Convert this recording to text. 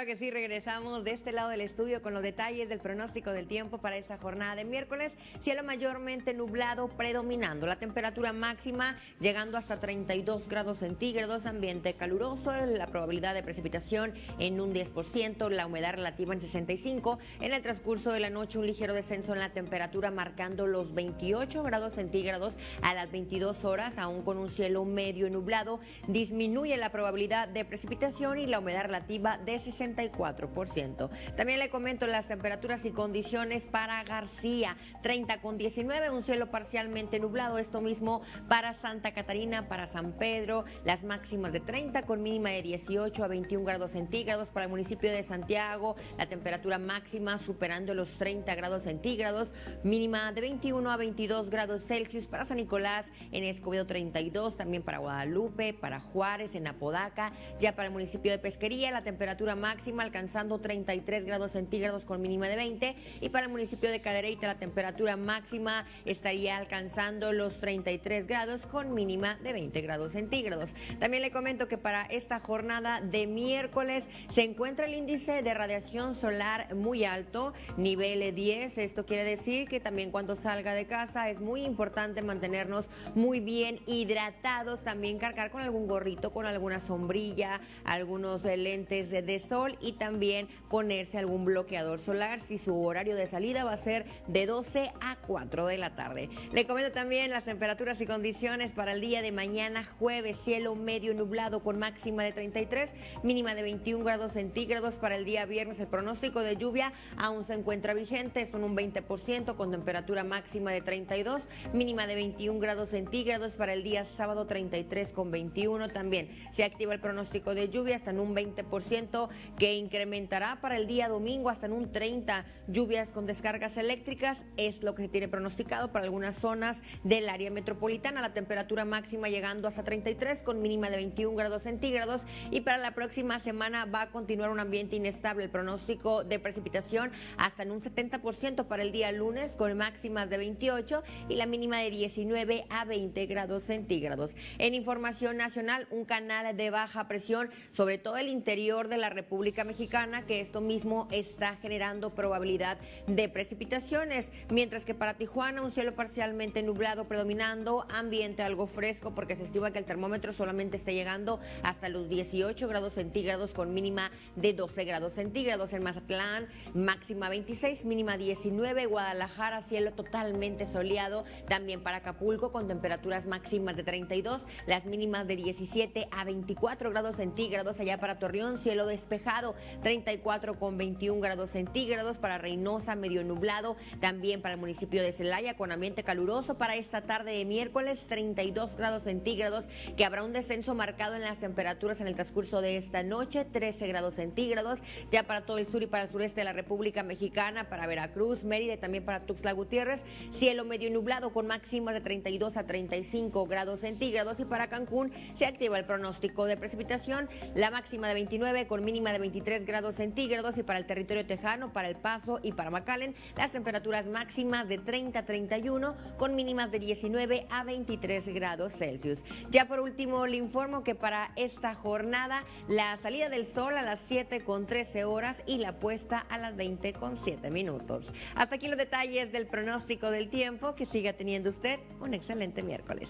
Claro que sí, regresamos de este lado del estudio con los detalles del pronóstico del tiempo para esta jornada de miércoles. Cielo mayormente nublado predominando. La temperatura máxima llegando hasta 32 grados centígrados, ambiente caluroso, la probabilidad de precipitación en un 10%, la humedad relativa en 65. En el transcurso de la noche un ligero descenso en la temperatura marcando los 28 grados centígrados a las 22 horas, aún con un cielo medio nublado. Disminuye la probabilidad de precipitación y la humedad relativa de 60 64%. También le comento las temperaturas y condiciones para García, 30 con 19, un cielo parcialmente nublado, esto mismo para Santa Catarina, para San Pedro, las máximas de 30 con mínima de 18 a 21 grados centígrados para el municipio de Santiago, la temperatura máxima superando los 30 grados centígrados, mínima de 21 a 22 grados Celsius para San Nicolás, en Escobedo 32, también para Guadalupe, para Juárez, en Apodaca, ya para el municipio de Pesquería, la temperatura máxima alcanzando 33 grados centígrados con mínima de 20 y para el municipio de Cadereyta la temperatura máxima estaría alcanzando los 33 grados con mínima de 20 grados centígrados. También le comento que para esta jornada de miércoles se encuentra el índice de radiación solar muy alto, nivel 10. Esto quiere decir que también cuando salga de casa es muy importante mantenernos muy bien hidratados, también cargar con algún gorrito, con alguna sombrilla, algunos lentes de sol y también ponerse algún bloqueador solar si su horario de salida va a ser de 12 a 4 de la tarde. Le comento también las temperaturas y condiciones para el día de mañana, jueves, cielo medio nublado con máxima de 33, mínima de 21 grados centígrados para el día viernes. El pronóstico de lluvia aún se encuentra vigente, son un 20% con temperatura máxima de 32, mínima de 21 grados centígrados para el día sábado 33 con 21 también. Se activa el pronóstico de lluvia hasta en un 20% que incrementará para el día domingo hasta en un 30. Lluvias con descargas eléctricas es lo que se tiene pronosticado para algunas zonas del área metropolitana. La temperatura máxima llegando hasta 33 con mínima de 21 grados centígrados. Y para la próxima semana va a continuar un ambiente inestable. El pronóstico de precipitación hasta en un 70% para el día lunes con máximas de 28 y la mínima de 19 a 20 grados centígrados. En información nacional, un canal de baja presión sobre todo el interior de la República Mexicana, que esto mismo está generando probabilidad de precipitaciones, mientras que para Tijuana un cielo parcialmente nublado predominando, ambiente algo fresco porque se estima que el termómetro solamente está llegando hasta los 18 grados centígrados con mínima de 12 grados centígrados. En Mazatlán máxima 26, mínima 19, Guadalajara cielo totalmente soleado, también para Acapulco con temperaturas máximas de 32, las mínimas de 17 a 24 grados centígrados, allá para Torreón cielo despejado 34 con 21 grados centígrados. Para Reynosa, medio nublado, también para el municipio de Celaya con ambiente caluroso. Para esta tarde de miércoles, 32 grados centígrados, que habrá un descenso marcado en las temperaturas en el transcurso de esta noche, 13 grados centígrados, ya para todo el sur y para el sureste de la República Mexicana, para Veracruz, Mérida y también para Tuxtla Gutiérrez, cielo medio nublado con máximas de 32 a 35 grados centígrados. Y para Cancún se activa el pronóstico de precipitación, la máxima de 29 con mínima de 23 grados centígrados y para el territorio tejano, para El Paso y para McAllen, las temperaturas máximas de 30 a 31 con mínimas de 19 a 23 grados Celsius. Ya por último le informo que para esta jornada la salida del sol a las 7 con 13 horas y la puesta a las 20 con 7 minutos. Hasta aquí los detalles del pronóstico del tiempo. Que siga teniendo usted un excelente miércoles.